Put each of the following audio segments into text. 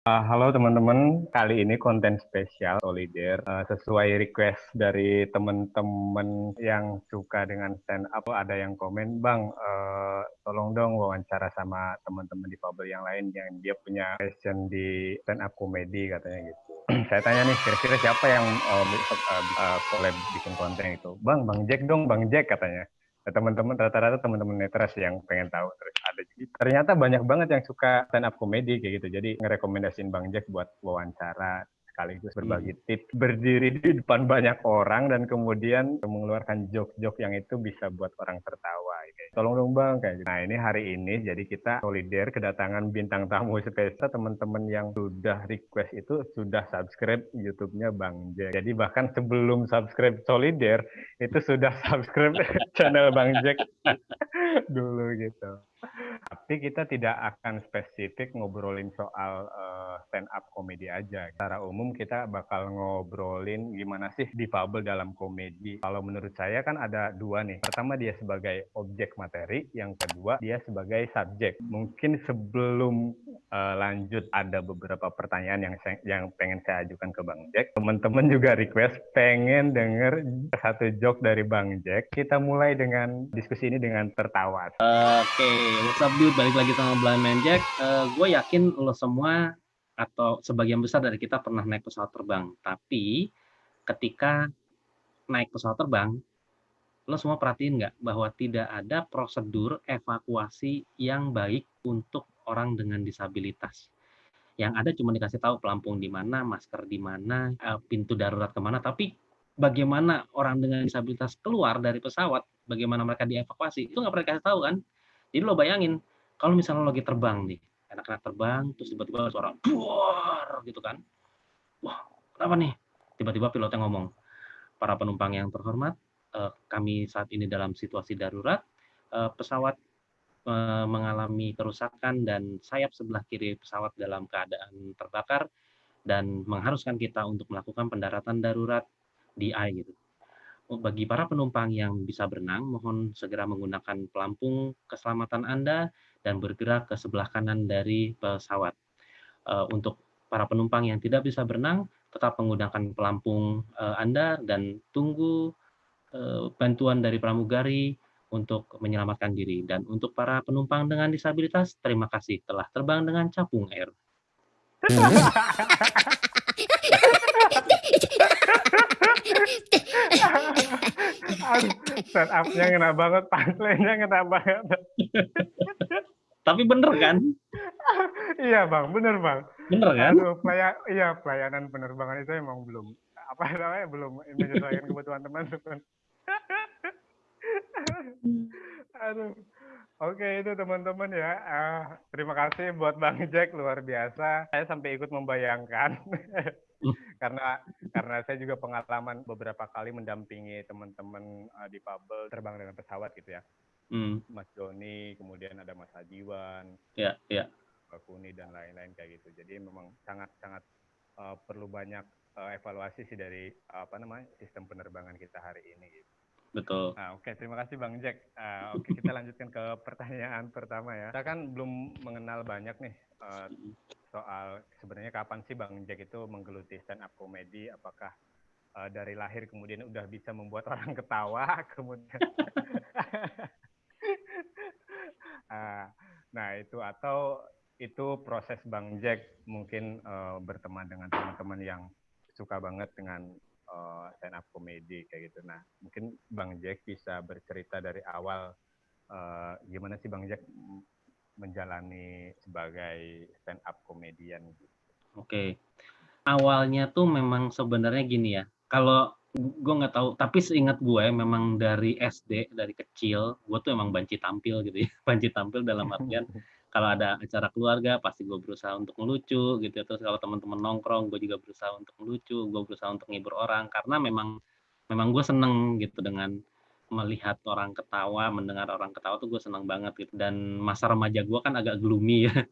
Uh, halo teman-teman, kali ini konten spesial Solider uh, sesuai request dari teman-teman yang suka dengan stand up. Ada yang komen, bang, uh, tolong dong wawancara sama teman-teman di Pabel yang lain yang dia punya passion di stand up komedi katanya gitu. Saya tanya nih, kira-kira siapa yang uh, uh, uh, bikin konten itu? Bang, bang Jack dong, bang Jack katanya teman-teman rata-rata teman-teman netras yang pengen tahu terus ada juga ternyata banyak banget yang suka stand up comedy kayak gitu. Jadi ngerekomendasiin Bang Jack buat wawancara sekaligus berbagi hmm. tips berdiri di depan banyak orang dan kemudian mengeluarkan joke-joke yang itu bisa buat orang tertawa kayak tolong dong bang kayak gitu. nah ini hari ini jadi kita solider kedatangan bintang tamu spesial teman-teman yang sudah request itu sudah subscribe YouTube-nya Bang Jack jadi bahkan sebelum subscribe solider itu sudah subscribe channel Bang Jack dulu gitu tapi kita tidak akan spesifik ngobrolin soal uh, stand up komedi aja. Secara umum kita bakal ngobrolin gimana sih difabel dalam komedi. Kalau menurut saya kan ada dua nih. Pertama dia sebagai objek materi, yang kedua dia sebagai subjek. Mungkin sebelum uh, lanjut ada beberapa pertanyaan yang saya, yang pengen saya ajukan ke Bang Jack. Teman-teman juga request pengen denger satu joke dari Bang Jack. Kita mulai dengan diskusi ini dengan tertawa. Oke, okay up dude, balik lagi sama Blind Man Jack. Uh, gue yakin lo semua atau sebagian besar dari kita pernah naik pesawat terbang. Tapi ketika naik pesawat terbang, lo semua perhatiin nggak bahwa tidak ada prosedur evakuasi yang baik untuk orang dengan disabilitas. Yang ada cuma dikasih tahu pelampung di mana, masker di mana, eh, pintu darurat ke mana, tapi bagaimana orang dengan disabilitas keluar dari pesawat, bagaimana mereka dievakuasi, itu nggak pernah dikasih tahu kan? Jadi lo bayangin, kalau misalnya lo lagi terbang nih, enak-enak terbang, terus tiba-tiba suara buar gitu kan. Wah, kenapa nih? Tiba-tiba pilotnya ngomong, para penumpang yang terhormat, eh, kami saat ini dalam situasi darurat, eh, pesawat eh, mengalami kerusakan dan sayap sebelah kiri pesawat dalam keadaan terbakar dan mengharuskan kita untuk melakukan pendaratan darurat di A gitu bagi para penumpang yang bisa berenang, mohon segera menggunakan pelampung keselamatan Anda dan bergerak ke sebelah kanan dari pesawat. Eh, untuk para penumpang yang tidak bisa berenang, tetap menggunakan pelampung eh, Anda dan tunggu eh, bantuan dari pramugari untuk menyelamatkan diri. Dan untuk para penumpang dengan disabilitas, terima kasih telah terbang dengan capung air. Set up-nya ngena banget, punchline-nya ngena banget. Tapi bener kan? iya bang, bener bang. Bener kan? Aduh, pelaya, iya pelayanan penerbangan itu emang belum apa namanya belum menyesuaikan kebutuhan teman-teman. Aduh. Oke itu teman-teman ya. Uh, terima kasih buat Bang Jack luar biasa. Saya sampai ikut membayangkan karena karena saya juga pengalaman beberapa kali mendampingi teman-teman uh, di Pabel terbang dengan pesawat gitu ya. Mm. Mas Joni, kemudian ada Mas Adiwan, ya, yeah, ya. Yeah. Kuni dan lain-lain kayak gitu. Jadi memang sangat-sangat uh, perlu banyak uh, evaluasi sih dari uh, apa namanya sistem penerbangan kita hari ini. Gitu. Betul. Nah, Oke, okay. terima kasih Bang Jack. Uh, Oke, okay, kita lanjutkan ke pertanyaan pertama ya. Kita kan belum mengenal banyak nih uh, soal sebenarnya kapan sih Bang Jack itu menggeluti stand up comedy? Apakah uh, dari lahir kemudian udah bisa membuat orang ketawa, kemudian nah itu atau itu proses Bang Jack mungkin uh, berteman dengan teman-teman yang suka banget dengan uh, stand up comedy kayak gitu. Nah, mungkin Bang Jack bisa bercerita dari awal uh, gimana sih Bang Jack menjalani sebagai stand up komedian gitu. Oke. Awalnya tuh memang sebenarnya gini ya. Kalau gue nggak tahu, tapi seingat gue memang dari SD dari kecil gue tuh emang banci tampil gitu ya, banci tampil dalam artian kalau ada acara keluarga pasti gue berusaha untuk melucu gitu ya. terus kalau teman-teman nongkrong gue juga berusaha untuk melucu gue berusaha untuk ngibur orang. Karena memang memang gue seneng gitu dengan melihat orang ketawa mendengar orang ketawa tuh gue seneng banget gitu. Dan masa remaja gue kan agak gloomy ya.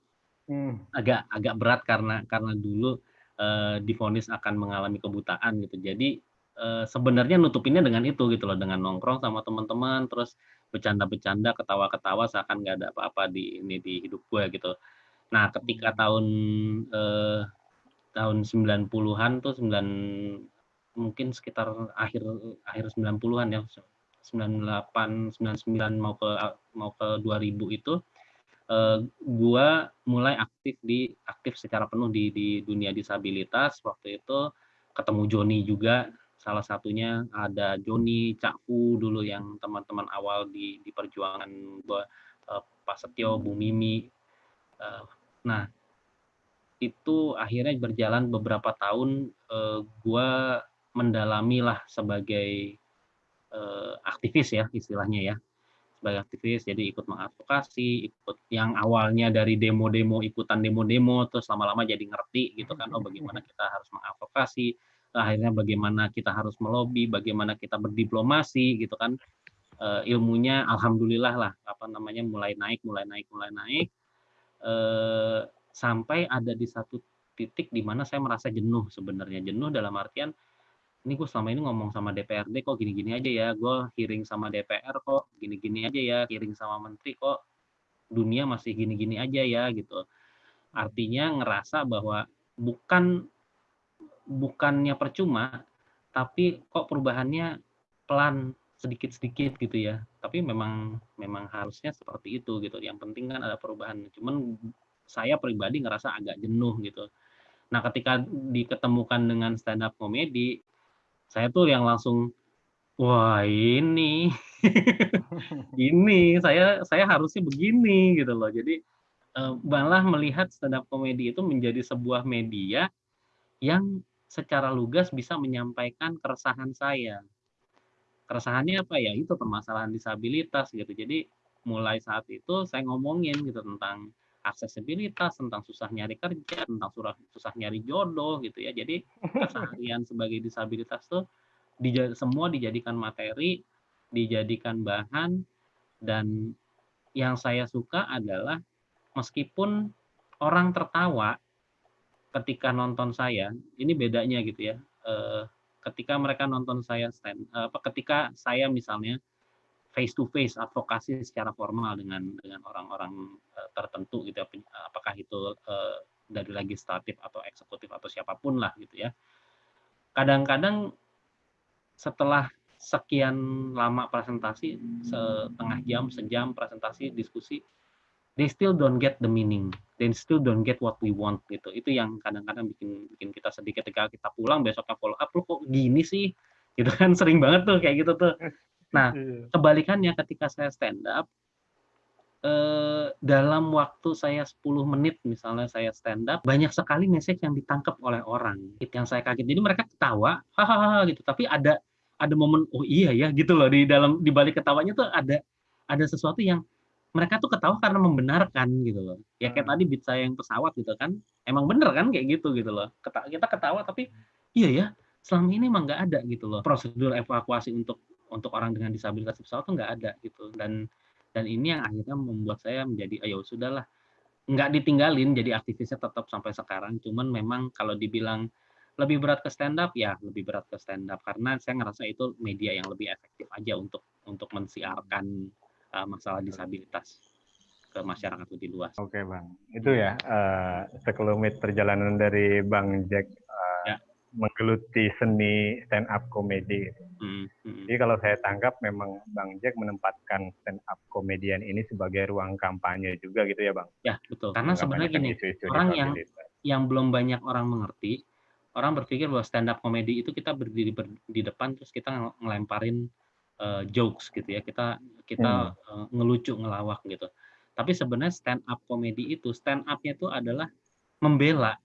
Hmm. agak agak berat karena karena dulu uh, difonis akan mengalami kebutaan gitu. Jadi uh, sebenarnya nutupinnya dengan itu gitu loh dengan nongkrong sama teman-teman terus bercanda-bercanda, ketawa-ketawa seakan nggak ada apa-apa di ini di hidup gue gitu. Nah, ketika tahun eh, tahun 90-an tuh 9 mungkin sekitar akhir akhir 90-an ya 98 99 mau ke mau ke 2000 itu eh, gua mulai aktif di aktif secara penuh di di dunia disabilitas. Waktu itu ketemu Joni juga salah satunya ada Joni Cakfu dulu yang teman-teman awal di di perjuangan gua eh, Pak Setio Bu Mimi eh, nah itu akhirnya berjalan beberapa tahun eh, gue mendalami lah sebagai eh, aktivis ya istilahnya ya sebagai aktivis jadi ikut mengadvokasi ikut yang awalnya dari demo-demo ikutan demo-demo terus lama-lama jadi ngerti gitu kan oh bagaimana kita harus mengadvokasi akhirnya bagaimana kita harus melobi bagaimana kita berdiplomasi gitu kan. Uh, ilmunya alhamdulillah lah apa namanya mulai naik mulai naik mulai naik. Uh, sampai ada di satu titik di mana saya merasa jenuh sebenarnya. Jenuh dalam artian ini gue selama ini ngomong sama DPRD kok gini-gini aja ya. Gue hearing sama DPR kok gini-gini aja ya. Hearing sama menteri kok dunia masih gini-gini aja ya gitu. Artinya ngerasa bahwa bukan bukannya percuma tapi kok perubahannya pelan sedikit-sedikit gitu ya tapi memang memang harusnya seperti itu gitu yang penting kan ada perubahan cuman saya pribadi ngerasa agak jenuh gitu. Nah, ketika diketemukan dengan stand up komedi, saya tuh yang langsung wah ini ini saya saya harusnya begini gitu loh. Jadi eh, malah melihat stand up komedi itu menjadi sebuah media yang secara lugas bisa menyampaikan keresahan saya. Keresahannya apa ya? Itu permasalahan disabilitas gitu. Jadi mulai saat itu saya ngomongin gitu tentang aksesibilitas, tentang susah nyari kerja, tentang susah, susah nyari jodoh gitu ya. Jadi keseharian sebagai disabilitas tuh dij semua dijadikan materi, dijadikan bahan dan yang saya suka adalah meskipun orang tertawa ketika nonton saya, ini bedanya gitu ya. Eh, ketika mereka nonton saya stand apa ketika saya misalnya face to face advokasi secara formal dengan dengan orang-orang uh, tertentu gitu ya apakah itu dari legislatif atau eksekutif atau siapa pun lah gitu ya kadang-kadang setelah sekian lama presentasi setengah jam sejam presentasi diskusi they still don't get the meaning they still don't get what we want gitu itu yang kadang-kadang bikin bikin kita sedih ketika kita pulang besoknya follow up lu kok gini sih gitu kan sering banget tuh kayak gitu tuh Nah, iya. kebalikannya ketika saya stand up, eh, dalam waktu saya 10 menit misalnya saya stand up, banyak sekali message yang ditangkap oleh orang. Itu yang saya kaget. Jadi mereka ketawa, hahaha gitu. Tapi ada ada momen oh iya ya gitu loh di dalam di balik ketawanya tuh ada ada sesuatu yang mereka tuh ketawa karena membenarkan gitu loh. Ya kayak hmm. tadi beat saya yang pesawat gitu kan. Emang bener kan kayak gitu gitu loh. kita ketawa tapi iya ya selama ini emang nggak ada gitu loh prosedur evakuasi untuk untuk orang dengan disabilitas pesawat tuh nggak ada gitu dan dan ini yang akhirnya membuat saya menjadi ayo sudahlah nggak ditinggalin jadi aktivisnya tetap sampai sekarang cuman memang kalau dibilang lebih berat ke stand up ya lebih berat ke stand up karena saya ngerasa itu media yang lebih efektif aja untuk untuk mensiarkan uh, masalah disabilitas ke masyarakat lebih luas. Oke bang, itu ya uh, sekelumit perjalanan dari bang Jack menggeluti seni stand up komedi. Mm -hmm. Jadi kalau saya tangkap memang Bang Jack menempatkan stand up komedian ini sebagai ruang kampanye juga gitu ya Bang. Ya betul. Karena sebenarnya gini isu -isu orang yang yang belum banyak orang mengerti, orang berpikir bahwa stand up komedi itu kita berdiri ber, di depan terus kita ngelemparin uh, jokes gitu ya, kita kita hmm. uh, ngelucu ngelawak gitu. Tapi sebenarnya stand up komedi itu stand up-nya itu adalah membela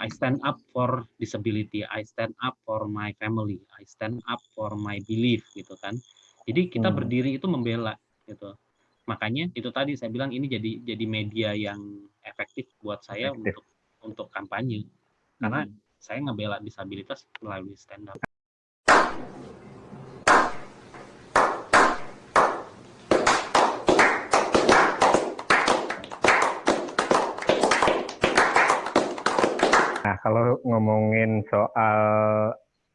I stand up for disability, I stand up for my family, I stand up for my belief gitu kan. Jadi kita hmm. berdiri itu membela gitu. Makanya itu tadi saya bilang ini jadi jadi media yang efektif buat saya efektif. untuk untuk kampanye. Karena hmm. saya ngebela disabilitas melalui stand up. Nah, kalau ngomongin soal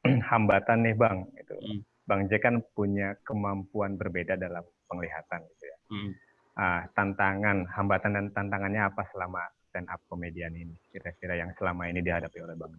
hambatan nih, Bang, itu hmm. Bang J kan punya kemampuan berbeda dalam penglihatan gitu ya. Hmm. Ah, tantangan, hambatan dan tantangannya apa selama stand up komedian ini kira-kira yang selama ini dihadapi oleh Bang